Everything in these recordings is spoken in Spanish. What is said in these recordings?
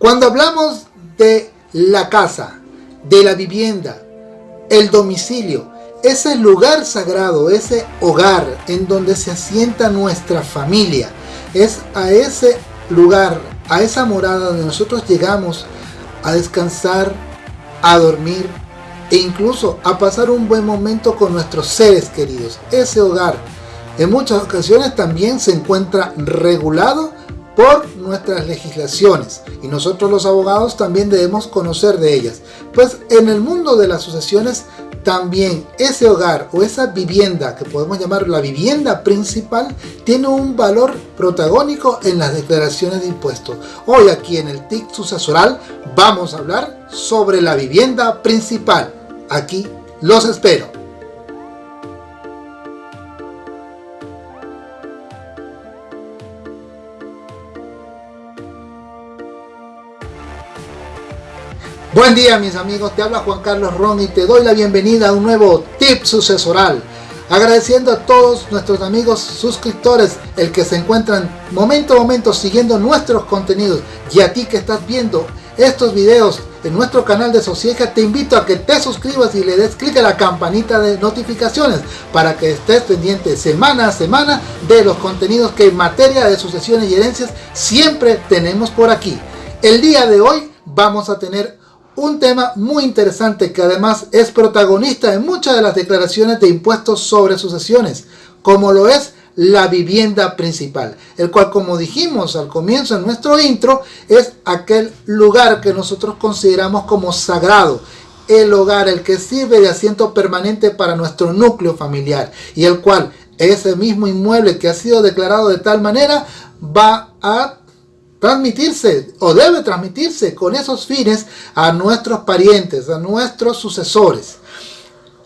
Cuando hablamos de la casa, de la vivienda, el domicilio, ese lugar sagrado, ese hogar en donde se asienta nuestra familia, es a ese lugar, a esa morada donde nosotros llegamos a descansar, a dormir e incluso a pasar un buen momento con nuestros seres queridos. Ese hogar en muchas ocasiones también se encuentra regulado por nuestras legislaciones y nosotros los abogados también debemos conocer de ellas. Pues en el mundo de las sucesiones también ese hogar o esa vivienda que podemos llamar la vivienda principal tiene un valor protagónico en las declaraciones de impuestos. Hoy aquí en el TIC sucesoral vamos a hablar sobre la vivienda principal. Aquí los espero. Buen día mis amigos, te habla Juan Carlos Ron y te doy la bienvenida a un nuevo tip sucesoral. Agradeciendo a todos nuestros amigos suscriptores, el que se encuentran momento a momento siguiendo nuestros contenidos y a ti que estás viendo estos videos en nuestro canal de Socieja, te invito a que te suscribas y le des clic a la campanita de notificaciones para que estés pendiente semana a semana de los contenidos que en materia de sucesiones y herencias siempre tenemos por aquí. El día de hoy vamos a tener un tema muy interesante que además es protagonista en muchas de las declaraciones de impuestos sobre sucesiones, como lo es la vivienda principal, el cual como dijimos al comienzo en nuestro intro, es aquel lugar que nosotros consideramos como sagrado, el hogar, el que sirve de asiento permanente para nuestro núcleo familiar y el cual ese mismo inmueble que ha sido declarado de tal manera va a transmitirse o debe transmitirse con esos fines a nuestros parientes, a nuestros sucesores.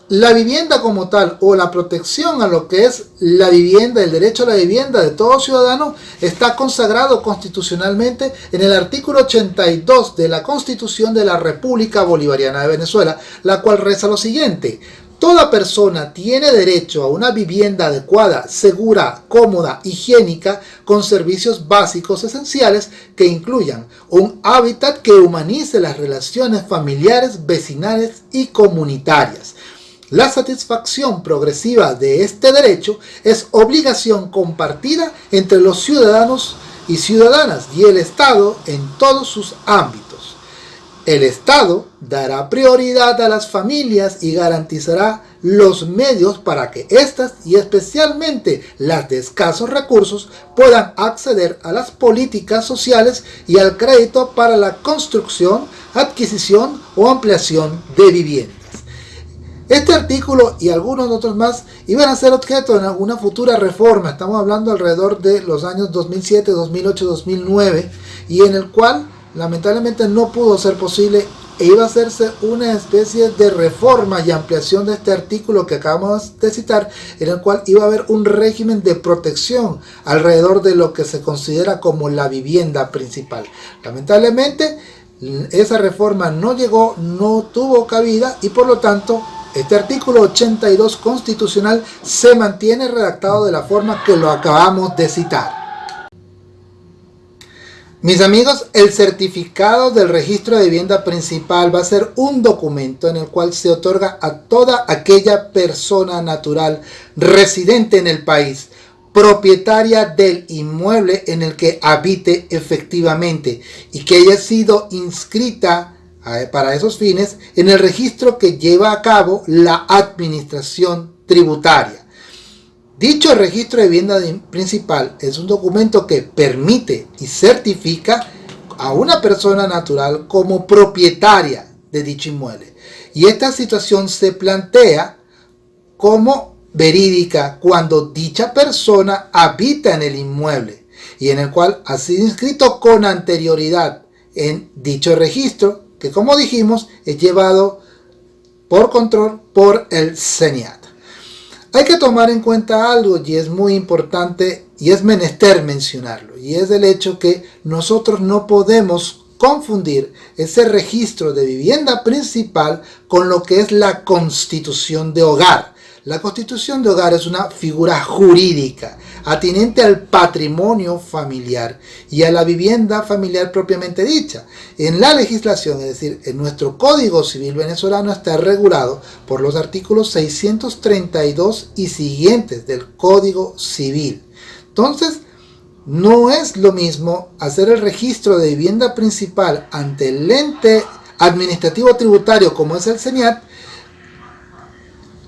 La vivienda como tal o la protección a lo que es la vivienda, el derecho a la vivienda de todo ciudadano está consagrado constitucionalmente en el artículo 82 de la Constitución de la República Bolivariana de Venezuela, la cual reza lo siguiente. Toda persona tiene derecho a una vivienda adecuada, segura, cómoda, higiénica, con servicios básicos esenciales que incluyan un hábitat que humanice las relaciones familiares, vecinales y comunitarias. La satisfacción progresiva de este derecho es obligación compartida entre los ciudadanos y ciudadanas y el Estado en todos sus ámbitos. El Estado dará prioridad a las familias y garantizará los medios para que éstas y especialmente las de escasos recursos puedan acceder a las políticas sociales y al crédito para la construcción, adquisición o ampliación de viviendas. Este artículo y algunos otros más iban a ser objeto en alguna futura reforma, estamos hablando alrededor de los años 2007, 2008, 2009 y en el cual lamentablemente no pudo ser posible e iba a hacerse una especie de reforma y ampliación de este artículo que acabamos de citar, en el cual iba a haber un régimen de protección alrededor de lo que se considera como la vivienda principal. Lamentablemente, esa reforma no llegó, no tuvo cabida y por lo tanto este artículo 82 constitucional se mantiene redactado de la forma que lo acabamos de citar. Mis amigos, el certificado del registro de vivienda principal va a ser un documento en el cual se otorga a toda aquella persona natural residente en el país, propietaria del inmueble en el que habite efectivamente y que haya sido inscrita eh, para esos fines en el registro que lleva a cabo la administración tributaria. Dicho registro de vivienda principal es un documento que permite y certifica a una persona natural como propietaria de dicho inmueble. Y esta situación se plantea como verídica cuando dicha persona habita en el inmueble y en el cual ha sido inscrito con anterioridad en dicho registro que como dijimos es llevado por control por el CENIAT. Hay que tomar en cuenta algo y es muy importante y es menester mencionarlo y es el hecho que nosotros no podemos confundir ese registro de vivienda principal con lo que es la constitución de hogar. La constitución de hogar es una figura jurídica. Atinente al patrimonio familiar y a la vivienda familiar propiamente dicha. En la legislación, es decir, en nuestro Código Civil venezolano está regulado por los artículos 632 y siguientes del Código Civil. Entonces, no es lo mismo hacer el registro de vivienda principal ante el ente administrativo tributario como es el CENIAT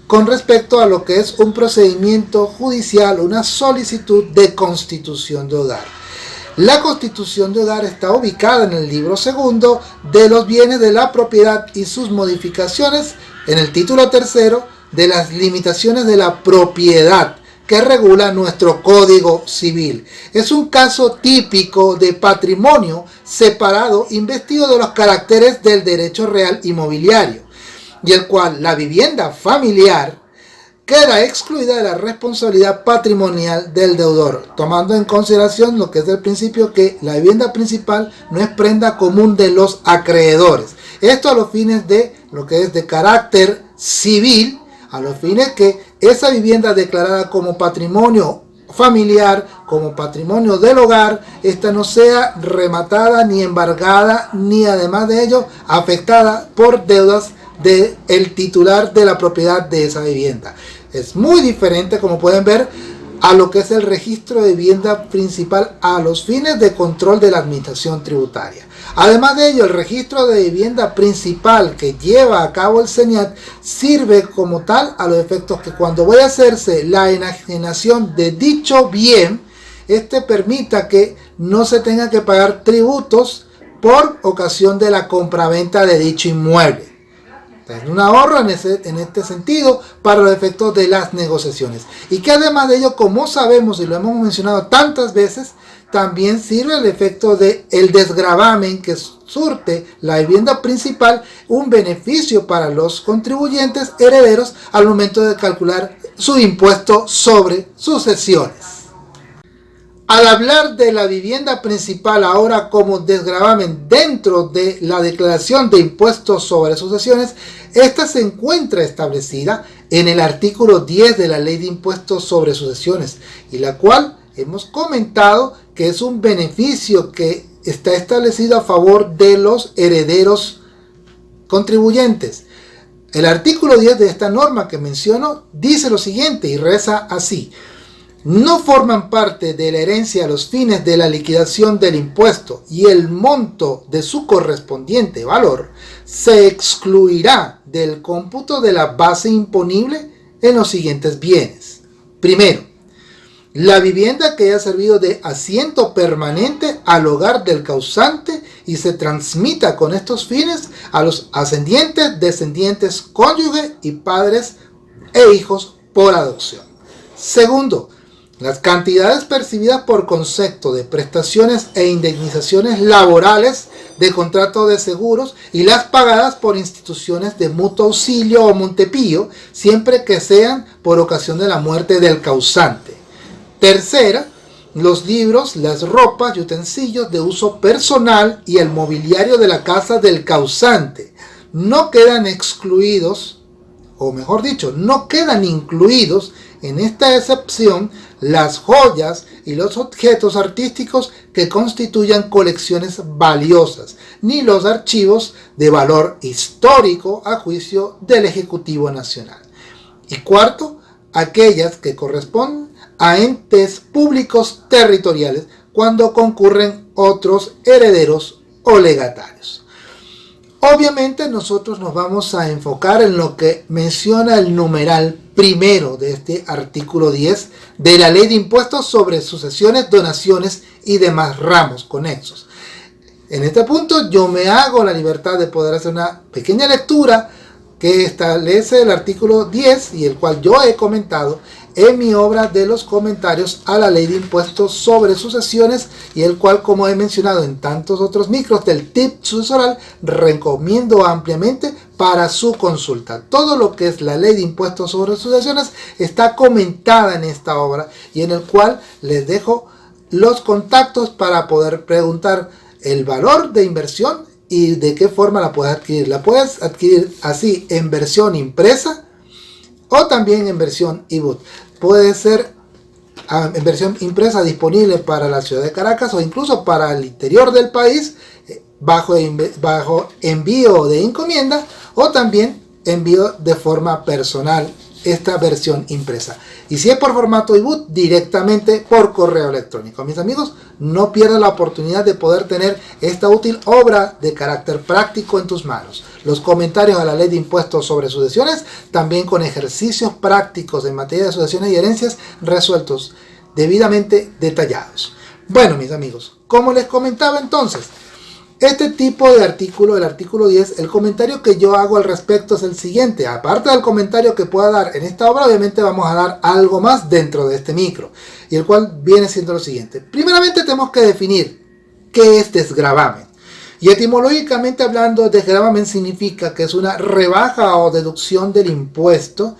con respecto a lo que es un procedimiento judicial, una solicitud de constitución de hogar. La constitución de hogar está ubicada en el libro segundo de los bienes de la propiedad y sus modificaciones en el título tercero de las limitaciones de la propiedad que regula nuestro Código Civil. Es un caso típico de patrimonio separado investido de los caracteres del derecho real inmobiliario y el cual la vivienda familiar queda excluida de la responsabilidad patrimonial del deudor, tomando en consideración lo que es el principio que la vivienda principal no es prenda común de los acreedores. Esto a los fines de lo que es de carácter civil, a los fines que esa vivienda declarada como patrimonio familiar, como patrimonio del hogar, esta no sea rematada ni embargada, ni además de ello afectada por deudas del el titular de la propiedad de esa vivienda. Es muy diferente, como pueden ver, a lo que es el registro de vivienda principal a los fines de control de la administración tributaria. Además de ello, el registro de vivienda principal que lleva a cabo el CENIAT sirve como tal a los efectos que cuando vaya a hacerse la enajenación de dicho bien, este permita que no se tenga que pagar tributos por ocasión de la compraventa de dicho inmueble. Es un ahorro en, en este sentido para los efectos de las negociaciones. Y que además de ello, como sabemos y lo hemos mencionado tantas veces, también sirve el efecto de el desgravamen que surte la vivienda principal un beneficio para los contribuyentes herederos al momento de calcular su impuesto sobre sucesiones. Al hablar de la vivienda principal ahora como desgravamen dentro de la declaración de impuestos sobre sucesiones, esta se encuentra establecida en el artículo 10 de la ley de impuestos sobre sucesiones y la cual hemos comentado que es un beneficio que está establecido a favor de los herederos contribuyentes. El artículo 10 de esta norma que menciono dice lo siguiente y reza así no forman parte de la herencia a los fines de la liquidación del impuesto y el monto de su correspondiente valor se excluirá del cómputo de la base imponible en los siguientes bienes. Primero, la vivienda que haya servido de asiento permanente al hogar del causante y se transmita con estos fines a los ascendientes, descendientes, cónyuges y padres e hijos por adopción. Segundo, las cantidades percibidas por concepto de prestaciones e indemnizaciones laborales de contrato de seguros y las pagadas por instituciones de mutuo auxilio o Montepío, siempre que sean por ocasión de la muerte del causante. Tercera, los libros, las ropas y utensilios de uso personal y el mobiliario de la casa del causante no quedan excluidos, o mejor dicho, no quedan incluidos en esta excepción las joyas y los objetos artísticos que constituyan colecciones valiosas, ni los archivos de valor histórico a juicio del Ejecutivo Nacional. Y cuarto, aquellas que corresponden a entes públicos territoriales cuando concurren otros herederos o legatarios. Obviamente nosotros nos vamos a enfocar en lo que menciona el numeral primero de este artículo 10 de la Ley de Impuestos sobre sucesiones, donaciones y demás ramos conexos. En este punto yo me hago la libertad de poder hacer una pequeña lectura que establece el artículo 10 y el cual yo he comentado en mi obra de los comentarios a la ley de impuestos sobre sucesiones y el cual como he mencionado en tantos otros micros del tip sucesoral recomiendo ampliamente para su consulta. Todo lo que es la ley de impuestos sobre sucesiones está comentada en esta obra y en el cual les dejo los contactos para poder preguntar el valor de inversión y de qué forma la puedes adquirir. La puedes adquirir así en versión impresa o también en versión ebook puede ser en versión impresa disponible para la ciudad de Caracas o incluso para el interior del país eh, bajo envío de encomienda o también envío de forma personal esta versión impresa. Y si es por formato ebook, directamente por correo electrónico. Mis amigos, no pierdan la oportunidad de poder tener esta útil obra de carácter práctico en tus manos. Los comentarios a la ley de impuestos sobre sucesiones, también con ejercicios prácticos en materia de sucesiones y herencias resueltos, debidamente detallados. Bueno, mis amigos, como les comentaba entonces, este tipo de artículo, el artículo 10, el comentario que yo hago al respecto es el siguiente. Aparte del comentario que pueda dar en esta obra, obviamente vamos a dar algo más dentro de este micro. Y el cual viene siendo lo siguiente. Primeramente tenemos que definir qué es desgravamen. Y etimológicamente hablando, desgravamen significa que es una rebaja o deducción del impuesto.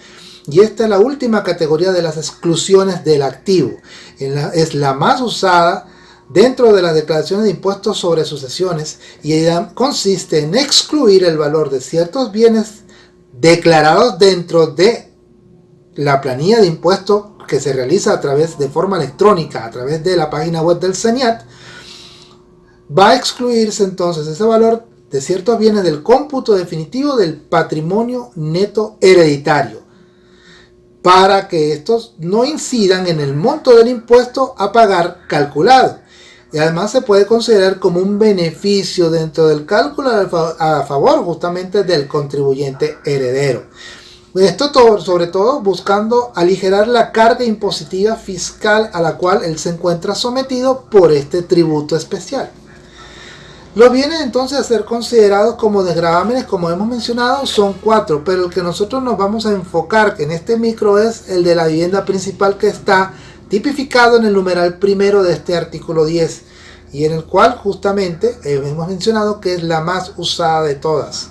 Y esta es la última categoría de las exclusiones del activo. Es la más usada dentro de las declaraciones de impuestos sobre sucesiones y consiste en excluir el valor de ciertos bienes declarados dentro de la planilla de impuestos que se realiza a través de forma electrónica, a través de la página web del CENIAT, va a excluirse entonces ese valor de ciertos bienes del cómputo definitivo del patrimonio neto hereditario para que estos no incidan en el monto del impuesto a pagar calculado y además se puede considerar como un beneficio dentro del cálculo a favor justamente del contribuyente heredero. Esto todo, sobre todo buscando aligerar la carga impositiva fiscal a la cual él se encuentra sometido por este tributo especial. Los bienes entonces a ser considerados como desgravámenes, como hemos mencionado, son cuatro, pero el que nosotros nos vamos a enfocar en este micro es el de la vivienda principal que está tipificado en el numeral primero de este artículo 10 y en el cual justamente hemos mencionado que es la más usada de todas.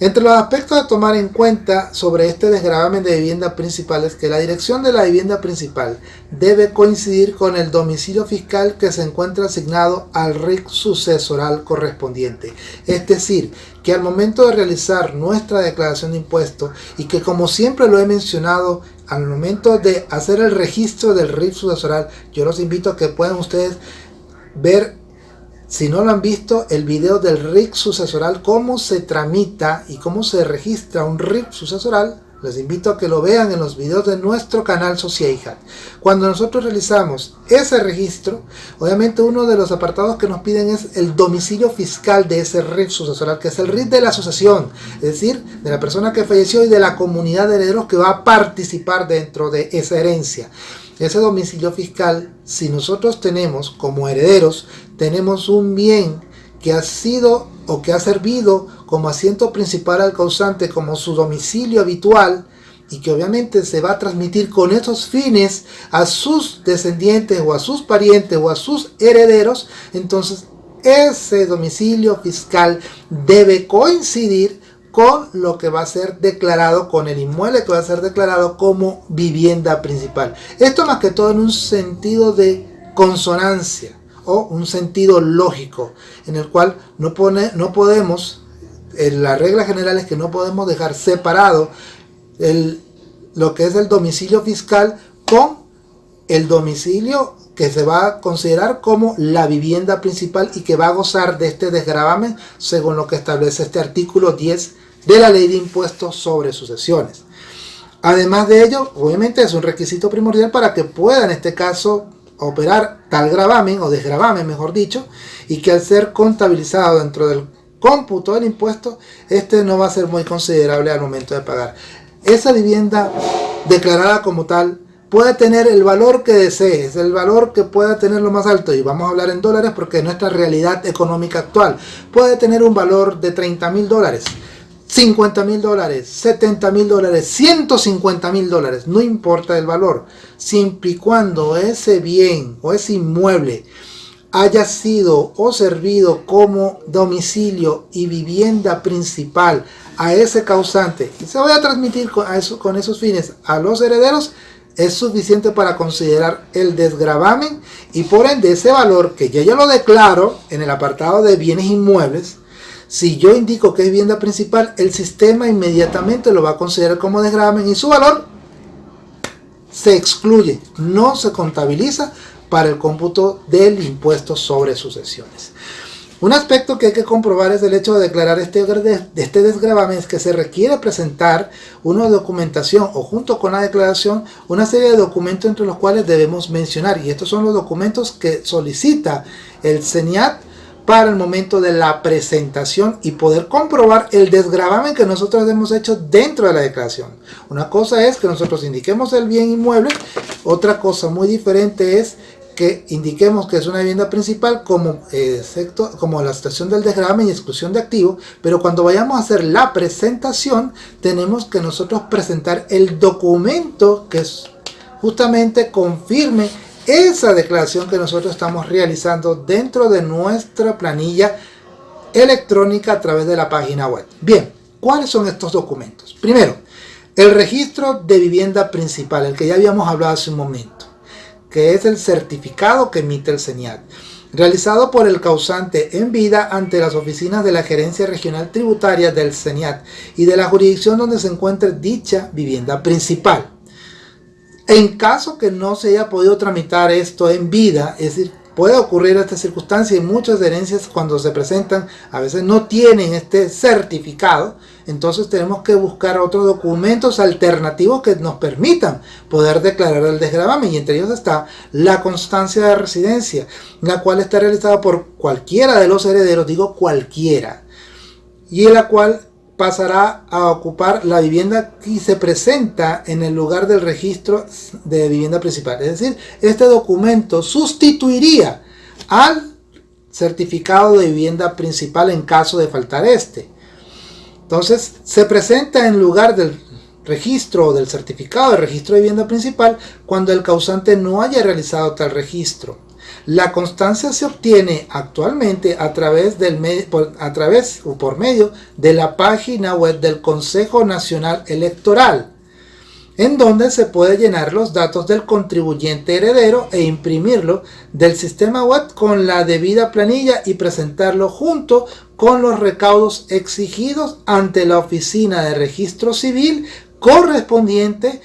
Entre los aspectos a tomar en cuenta sobre este desgravamen de vivienda principal es que la dirección de la vivienda principal debe coincidir con el domicilio fiscal que se encuentra asignado al RIC sucesoral correspondiente. Es decir, que al momento de realizar nuestra declaración de impuestos y que como siempre lo he mencionado al momento de hacer el registro del RIF sucesoral, yo los invito a que puedan ustedes ver si no lo han visto, el video del RIC sucesoral, cómo se tramita y cómo se registra un RIC sucesoral, les invito a que lo vean en los videos de nuestro canal Sociedad. Cuando nosotros realizamos ese registro, obviamente uno de los apartados que nos piden es el domicilio fiscal de ese RIF sucesoral, que es el RIF de la asociación, es decir, de la persona que falleció y de la comunidad de herederos que va a participar dentro de esa herencia ese domicilio fiscal, si nosotros tenemos como herederos, tenemos un bien que ha sido o que ha servido como asiento principal al causante, como su domicilio habitual, y que obviamente se va a transmitir con esos fines a sus descendientes o a sus parientes o a sus herederos, entonces ese domicilio fiscal debe coincidir con lo que va a ser declarado, con el inmueble que va a ser declarado como vivienda principal. Esto más que todo en un sentido de consonancia un sentido lógico, en el cual no, pone, no podemos, en la regla general es que no podemos dejar separado el, lo que es el domicilio fiscal con el domicilio que se va a considerar como la vivienda principal y que va a gozar de este desgravamen según lo que establece este artículo 10 de la ley de impuestos sobre sucesiones. Además de ello, obviamente es un requisito primordial para que pueda en este caso operar tal gravamen o desgravamen mejor dicho y que al ser contabilizado dentro del cómputo del impuesto este no va a ser muy considerable al momento de pagar. Esa vivienda declarada como tal puede tener el valor que desees, el valor que pueda tener lo más alto, y vamos a hablar en dólares porque es nuestra realidad económica actual, puede tener un valor de 30 mil dólares, 50 mil dólares, 70 mil dólares, 150 mil dólares, no importa el valor, siempre y cuando ese bien o ese inmueble haya sido o servido como domicilio y vivienda principal a ese causante y se vaya a transmitir con, eso, con esos fines a los herederos, es suficiente para considerar el desgravamen y por ende ese valor que yo ya lo declaro en el apartado de bienes inmuebles si yo indico que es vivienda principal, el sistema inmediatamente lo va a considerar como desgravamen y su valor se excluye, no se contabiliza para el cómputo del impuesto sobre sucesiones. Un aspecto que hay que comprobar es el hecho de declarar este, este desgravamen es que se requiere presentar una documentación o junto con la declaración una serie de documentos entre los cuales debemos mencionar y estos son los documentos que solicita el CENIAT para el momento de la presentación y poder comprobar el desgravamen que nosotros hemos hecho dentro de la declaración. Una cosa es que nosotros indiquemos el bien inmueble, otra cosa muy diferente es que indiquemos que es una vivienda principal como, eh, como la situación del desgravamen y exclusión de activo, pero cuando vayamos a hacer la presentación tenemos que nosotros presentar el documento que justamente confirme esa declaración que nosotros estamos realizando dentro de nuestra planilla electrónica a través de la página web. Bien, ¿cuáles son estos documentos? Primero, el registro de vivienda principal, el que ya habíamos hablado hace un momento que es el certificado que emite el CENIAT, realizado por el causante en vida ante las oficinas de la Gerencia Regional Tributaria del CENIAT y de la jurisdicción donde se encuentre dicha vivienda principal. En caso que no se haya podido tramitar esto en vida, es decir, puede ocurrir esta circunstancia y muchas herencias cuando se presentan a veces no tienen este certificado, entonces tenemos que buscar otros documentos alternativos que nos permitan poder declarar el desgravamen y entre ellos está la constancia de residencia, la cual está realizada por cualquiera de los herederos, digo cualquiera, y la cual pasará a ocupar la vivienda que se presenta en el lugar del registro de vivienda principal. Es decir, este documento sustituiría al certificado de vivienda principal en caso de faltar este. Entonces, se presenta en lugar del registro o del certificado de registro de vivienda principal cuando el causante no haya realizado tal registro. La constancia se obtiene actualmente a través, del a través o por medio de la página web del Consejo Nacional Electoral, en donde se puede llenar los datos del contribuyente heredero e imprimirlo del sistema web con la debida planilla y presentarlo junto con los recaudos exigidos ante la oficina de registro civil correspondiente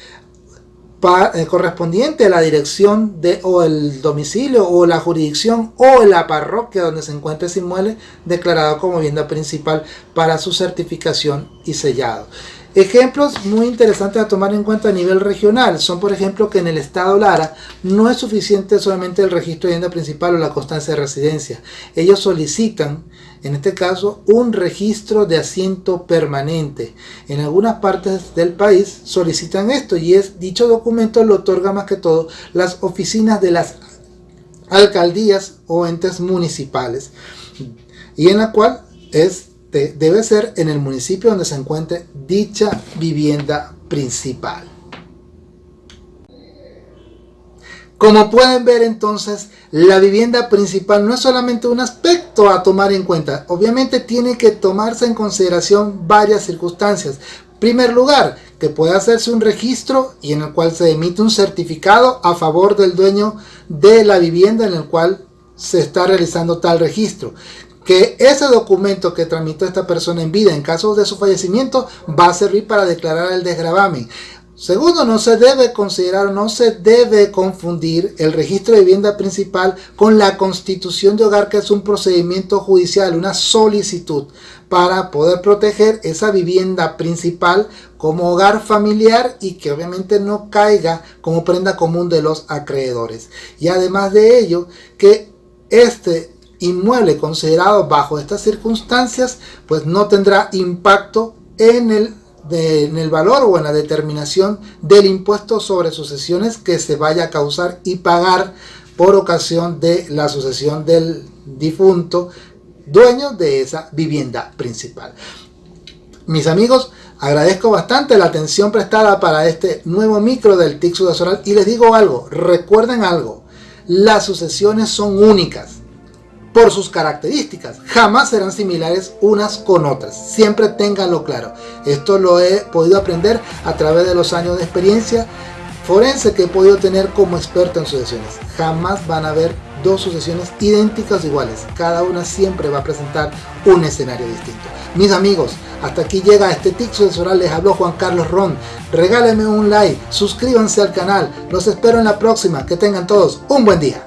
eh, correspondiente a la dirección de o el domicilio o la jurisdicción o la parroquia donde se encuentre ese inmueble declarado como vivienda principal para su certificación y sellado. Ejemplos muy interesantes a tomar en cuenta a nivel regional son por ejemplo que en el estado Lara no es suficiente solamente el registro de vivienda principal o la constancia de residencia. Ellos solicitan, en este caso, un registro de asiento permanente. En algunas partes del país solicitan esto y es dicho documento lo otorga más que todo las oficinas de las alcaldías o entes municipales y en la cual es debe ser en el municipio donde se encuentre dicha vivienda principal. Como pueden ver entonces, la vivienda principal no es solamente un aspecto a tomar en cuenta. Obviamente tiene que tomarse en consideración varias circunstancias. Primer lugar, que puede hacerse un registro y en el cual se emite un certificado a favor del dueño de la vivienda en el cual se está realizando tal registro que ese documento que tramitó esta persona en vida en caso de su fallecimiento va a servir para declarar el desgravamen. Segundo, no se debe considerar, no se debe confundir el registro de vivienda principal con la constitución de hogar, que es un procedimiento judicial, una solicitud para poder proteger esa vivienda principal como hogar familiar y que obviamente no caiga como prenda común de los acreedores. Y además de ello, que este inmueble considerado bajo estas circunstancias, pues no tendrá impacto en el, en el valor o en la determinación del impuesto sobre sucesiones que se vaya a causar y pagar por ocasión de la sucesión del difunto dueño de esa vivienda principal. Mis amigos, agradezco bastante la atención prestada para este nuevo micro del TIC sucesoral y les digo algo, recuerden algo, las sucesiones son únicas por sus características. Jamás serán similares unas con otras. Siempre ténganlo claro. Esto lo he podido aprender a través de los años de experiencia forense que he podido tener como experto en sucesiones. Jamás van a haber dos sucesiones idénticas iguales. Cada una siempre va a presentar un escenario distinto. Mis amigos, hasta aquí llega este TIC sucesoral. Les habló Juan Carlos Ron. Regálenme un like, suscríbanse al canal. Los espero en la próxima. Que tengan todos un buen día.